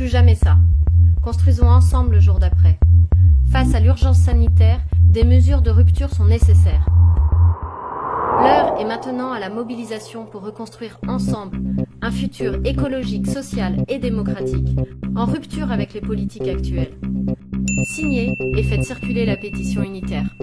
Plus jamais ça. Construisons ensemble le jour d'après. Face à l'urgence sanitaire, des mesures de rupture sont nécessaires. L'heure est maintenant à la mobilisation pour reconstruire ensemble un futur écologique, social et démocratique, en rupture avec les politiques actuelles. Signez et faites circuler la pétition unitaire.